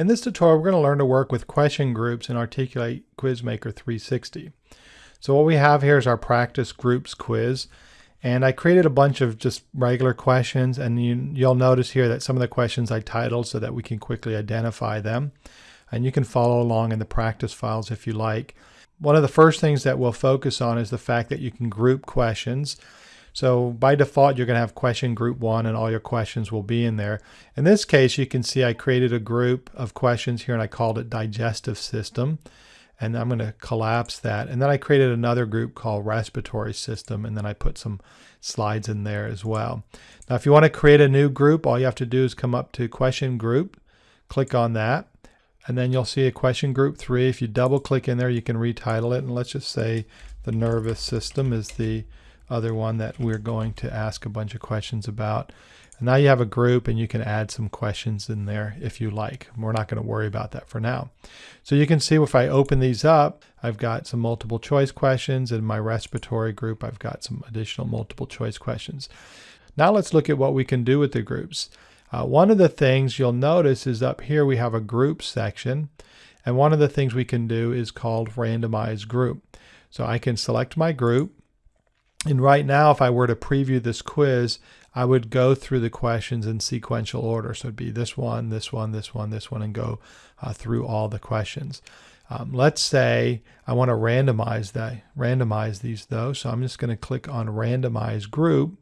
In this tutorial, we're going to learn to work with question groups in Articulate Quizmaker 360. So what we have here is our practice groups quiz. And I created a bunch of just regular questions and you, you'll notice here that some of the questions I titled so that we can quickly identify them. And you can follow along in the practice files if you like. One of the first things that we'll focus on is the fact that you can group questions. So by default, you're going to have question group one and all your questions will be in there. In this case, you can see I created a group of questions here and I called it digestive system. And I'm going to collapse that. And then I created another group called respiratory system. And then I put some slides in there as well. Now, if you want to create a new group, all you have to do is come up to question group, click on that. And then you'll see a question group three. If you double click in there, you can retitle it. And let's just say the nervous system is the other one that we're going to ask a bunch of questions about. And now you have a group and you can add some questions in there if you like. We're not going to worry about that for now. So you can see if I open these up, I've got some multiple choice questions. In my respiratory group, I've got some additional multiple choice questions. Now let's look at what we can do with the groups. Uh, one of the things you'll notice is up here we have a group section. And one of the things we can do is called randomize group. So I can select my group and right now, if I were to preview this quiz, I would go through the questions in sequential order. So it'd be this one, this one, this one, this one, and go uh, through all the questions. Um, let's say I want to randomize that, randomize these though. So I'm just going to click on randomize group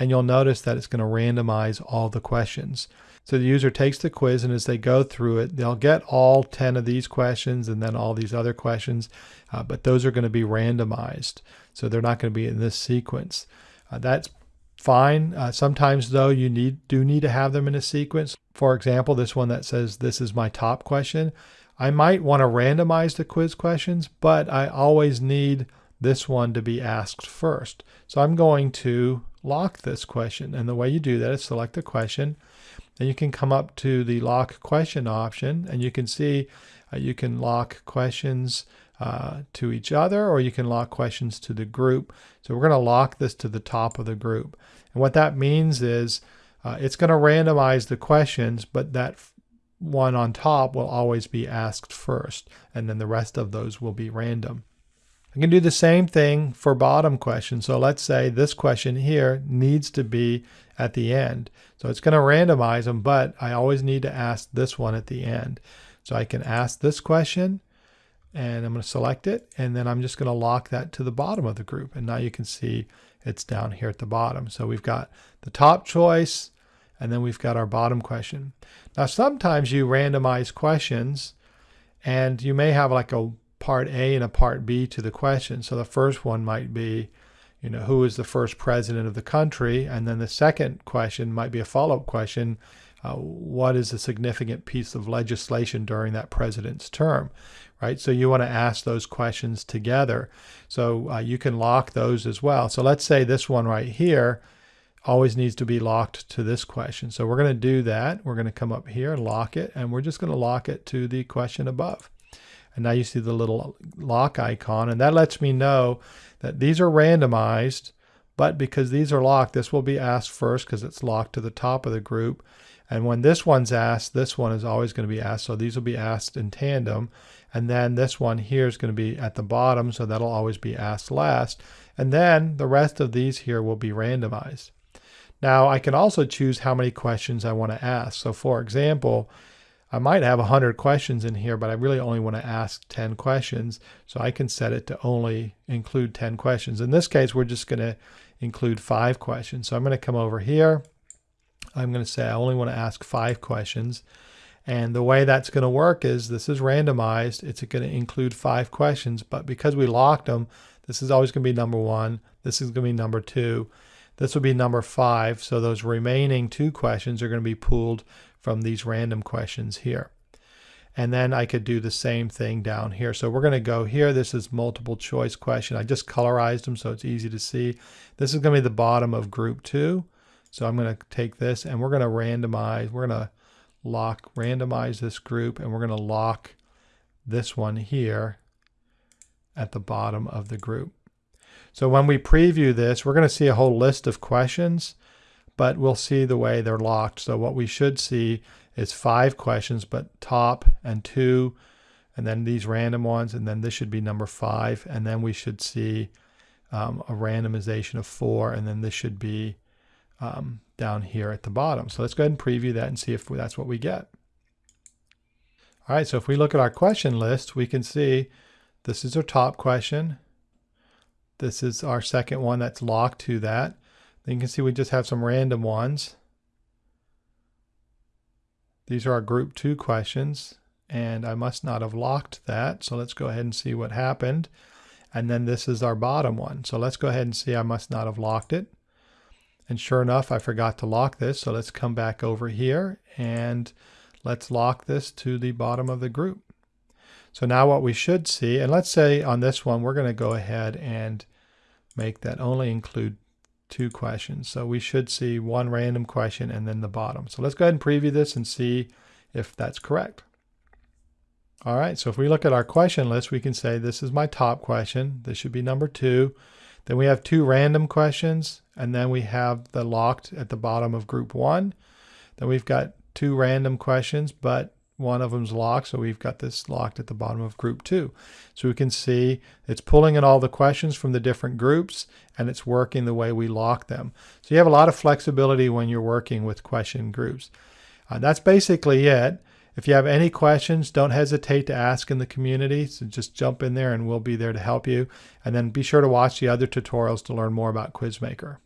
and you'll notice that it's going to randomize all the questions. So the user takes the quiz and as they go through it, they'll get all 10 of these questions and then all these other questions, uh, but those are going to be randomized. So they're not going to be in this sequence. Uh, that's fine. Uh, sometimes though, you need do need to have them in a sequence. For example, this one that says, this is my top question. I might want to randomize the quiz questions, but I always need this one to be asked first. So I'm going to lock this question. And the way you do that is select the question. Then you can come up to the lock question option and you can see uh, you can lock questions uh, to each other or you can lock questions to the group. So we're going to lock this to the top of the group. And what that means is uh, it's going to randomize the questions, but that one on top will always be asked first, and then the rest of those will be random. I can do the same thing for bottom questions. So let's say this question here needs to be at the end. So it's going to randomize them, but I always need to ask this one at the end. So I can ask this question and I'm going to select it and then I'm just going to lock that to the bottom of the group. And now you can see it's down here at the bottom. So we've got the top choice and then we've got our bottom question. Now sometimes you randomize questions and you may have like a part A and a part B to the question. So the first one might be, you know, who is the first president of the country? And then the second question might be a follow-up question, uh, what is a significant piece of legislation during that president's term, right? So you want to ask those questions together. So uh, you can lock those as well. So let's say this one right here always needs to be locked to this question. So we're going to do that. We're going to come up here and lock it, and we're just going to lock it to the question above. And now you see the little lock icon, and that lets me know that these are randomized, but because these are locked, this will be asked first because it's locked to the top of the group. And when this one's asked, this one is always going to be asked. So these will be asked in tandem. And then this one here is going to be at the bottom, so that'll always be asked last. And then the rest of these here will be randomized. Now I can also choose how many questions I want to ask. So for example, I might have 100 questions in here, but I really only want to ask 10 questions. So I can set it to only include 10 questions. In this case, we're just going to include five questions. So I'm going to come over here. I'm going to say I only want to ask five questions. And the way that's going to work is this is randomized. It's going to include five questions, but because we locked them, this is always going to be number one. This is going to be number two. This will be number five. So those remaining two questions are going to be pooled from these random questions here. And then I could do the same thing down here. So we're going to go here. This is multiple choice question. I just colorized them so it's easy to see. This is going to be the bottom of group two. So I'm going to take this and we're going to randomize. We're going to lock, randomize this group and we're going to lock this one here at the bottom of the group. So when we preview this, we're going to see a whole list of questions but we'll see the way they're locked. So what we should see is five questions, but top and two, and then these random ones, and then this should be number five, and then we should see um, a randomization of four, and then this should be um, down here at the bottom. So let's go ahead and preview that and see if that's what we get. All right, so if we look at our question list, we can see this is our top question. This is our second one that's locked to that. Then you can see we just have some random ones. These are our group two questions and I must not have locked that. So let's go ahead and see what happened. And then this is our bottom one. So let's go ahead and see I must not have locked it. And sure enough, I forgot to lock this. So let's come back over here and let's lock this to the bottom of the group. So now what we should see, and let's say on this one, we're going to go ahead and make that only include two questions. So we should see one random question and then the bottom. So let's go ahead and preview this and see if that's correct. All right, so if we look at our question list, we can say this is my top question. This should be number two. Then we have two random questions, and then we have the locked at the bottom of group one. Then we've got two random questions, but one of them's locked, so we've got this locked at the bottom of group two. So we can see it's pulling in all the questions from the different groups and it's working the way we lock them. So you have a lot of flexibility when you're working with question groups. Uh, that's basically it. If you have any questions, don't hesitate to ask in the community. So just jump in there and we'll be there to help you. And then be sure to watch the other tutorials to learn more about Quizmaker.